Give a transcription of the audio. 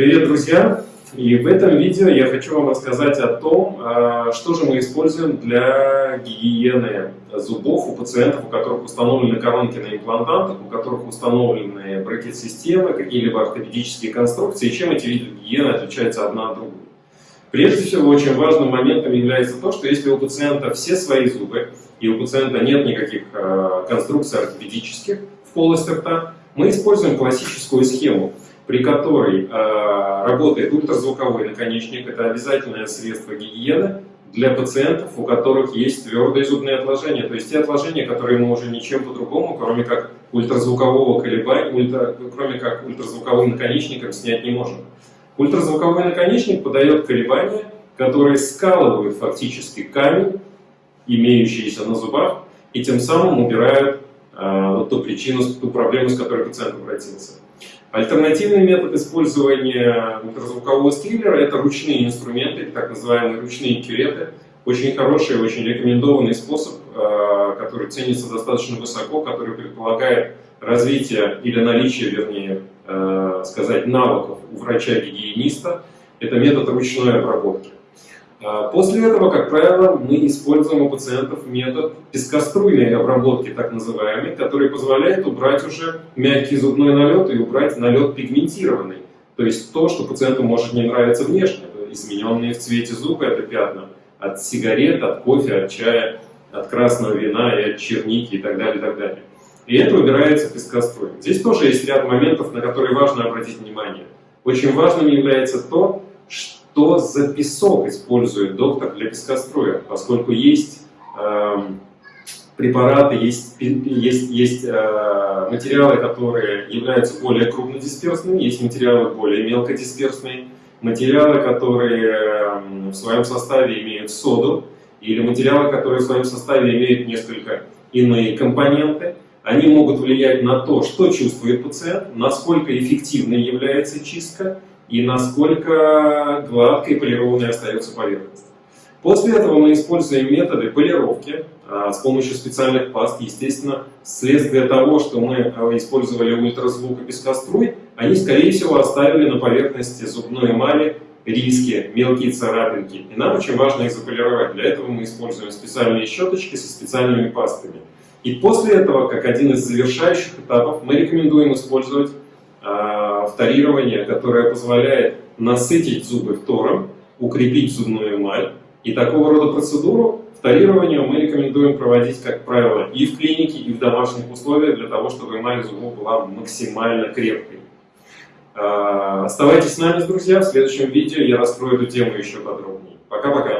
Привет, друзья! И в этом видео я хочу вам рассказать о том, а, что же мы используем для гигиены зубов у пациентов, у которых установлены коронки на имплантантах, у которых установлены брекет-системы, какие-либо ортопедические конструкции, и чем эти виды гигиены отличаются одна от другой. Прежде всего, очень важным моментом является то, что если у пациента все свои зубы, и у пациента нет никаких а, конструкций ортопедических в полости рта, мы используем классическую схему – при которой э, работает ультразвуковой наконечник. Это обязательное средство гигиены для пациентов, у которых есть твердые зубные отложения. То есть те отложения, которые мы уже ничем по-другому, кроме как ультразвукового колебания, ультра, кроме как ультразвуковым наконечником снять не можем. Ультразвуковой наконечник подает колебания, которые скалывают фактически камень, имеющийся на зубах, и тем самым убирают э, вот ту причину, ту проблему, с которой пациент обратился. Альтернативный метод использования ультразвукового стиллера – это ручные инструменты, так называемые ручные кюреты. Очень хороший, очень рекомендованный способ, э, который ценится достаточно высоко, который предполагает развитие или наличие, вернее, э, сказать, навыков у врача-гигиениста. Это метод ручной обработки. А, после этого, как правило, мы используем у пациентов метод пескоструйной обработки, так называемый, который позволяет убрать уже мягкий зубной налет и убрать налет пигментированный. То есть то, что пациенту может не нравиться внешне, измененные в цвете зуба, это пятна от сигарет, от кофе, от чая, от красного вина и от черники и так далее, и так далее. И это убирается пескоструем. Здесь тоже есть ряд моментов, на которые важно обратить внимание. Очень важным является то, что что за песок использует доктор для пескоструя, поскольку есть э, препараты, есть, есть, есть э, материалы, которые являются более крупнодисперсными, есть материалы более мелкодисперсные, материалы, которые э, в своем составе имеют соду, или материалы, которые в своем составе имеют несколько иные компоненты, они могут влиять на то, что чувствует пациент, насколько эффективной является чистка, и насколько гладкой полированной остается поверхность. После этого мы используем методы полировки а, с помощью специальных паст. Естественно, следствие того, что мы а, использовали ультразвук и пескоструй, они, скорее всего, оставили на поверхности зубной эмали риски, мелкие царапинки. И нам очень важно их заполировать. Для этого мы используем специальные щеточки со специальными пастами. И после этого, как один из завершающих этапов, мы рекомендуем использовать вторирование, которое позволяет насытить зубы фтором, укрепить зубную эмаль. И такого рода процедуру вторирование мы рекомендуем проводить, как правило, и в клинике, и в домашних условиях, для того, чтобы эмаль зубов была максимально крепкой. А, оставайтесь с нами, друзья, в следующем видео я раскрою эту тему еще подробнее. Пока-пока!